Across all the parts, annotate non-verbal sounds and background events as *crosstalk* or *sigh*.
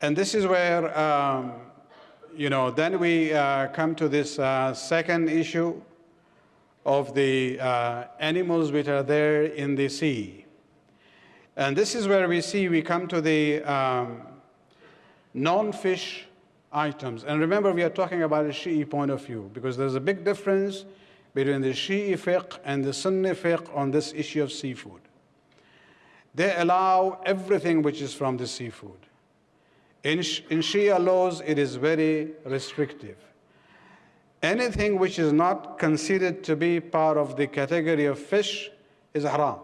And this is where, um, you know, then we uh, come to this uh, second issue of the uh, animals which are there in the sea. And this is where we see we come to the um, non-fish items. And remember, we are talking about a Shi'i point of view because there's a big difference between the Shi'i fiqh and the Sunni fiqh on this issue of seafood. They allow everything which is from the seafood. In, in Shia laws, it is very restrictive. Anything which is not considered to be part of the category of fish is haram.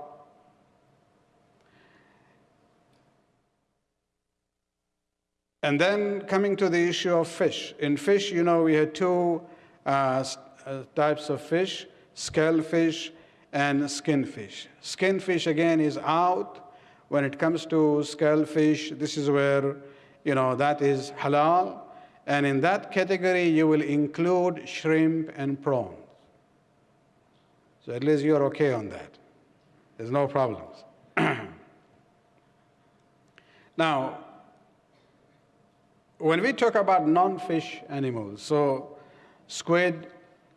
And then coming to the issue of fish. In fish, you know, we had two uh, uh, types of fish, scale fish and skin fish. Skin fish, again, is out. When it comes to scale fish, this is where, you know, that is halal. And in that category, you will include shrimp and prawns. So at least you're okay on that. There's no problems. *clears throat* now, when we talk about non-fish animals, so squid,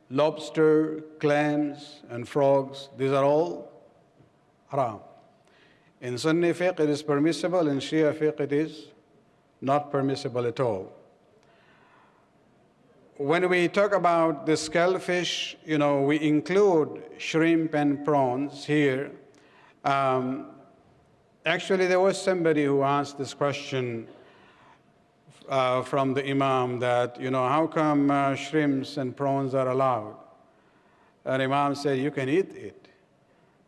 lobster, clams, and frogs, these are all haram. In Sunni fiqh, it is permissible. In Shia fiqh, it is not permissible at all. When we talk about the scalefish, you know, we include shrimp and prawns here. Um, actually, there was somebody who asked this question uh, from the Imam that, you know, how come uh, shrimps and prawns are allowed? And Imam said, you can eat it.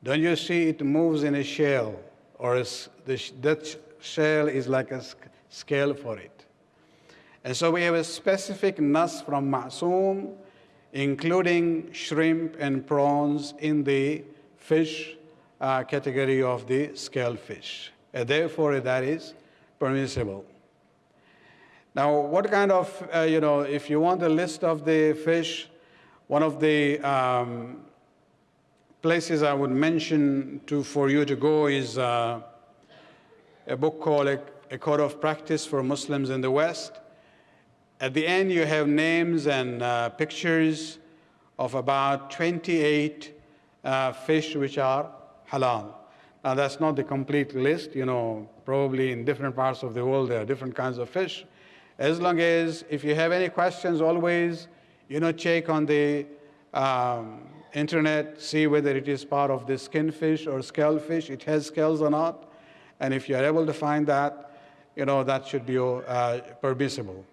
Don't you see it moves in a shell, or the, that shell is like a scale for it. And so we have a specific nas from Ma'soom, including shrimp and prawns in the fish uh, category of the scale fish. And therefore, that is permissible. Now, what kind of, uh, you know, if you want a list of the fish, one of the um, places I would mention to, for you to go is uh, a book called a, Code of Practice for Muslims in the West. At the end, you have names and uh, pictures of about 28 uh, fish which are halal. Now, that's not the complete list. You know, probably in different parts of the world, there are different kinds of fish. As long as, if you have any questions, always, you know, check on the um, internet, see whether it is part of the skin fish or scale fish, it has scales or not. And if you're able to find that, you know, that should be uh, permissible.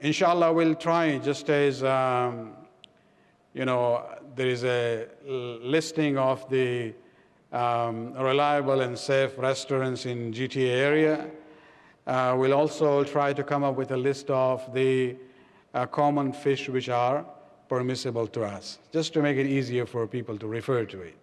Inshallah, we'll try just as, um, you know, there is a listing of the um, reliable and safe restaurants in GTA area. Uh, we'll also try to come up with a list of the uh, common fish which are permissible to us, just to make it easier for people to refer to it.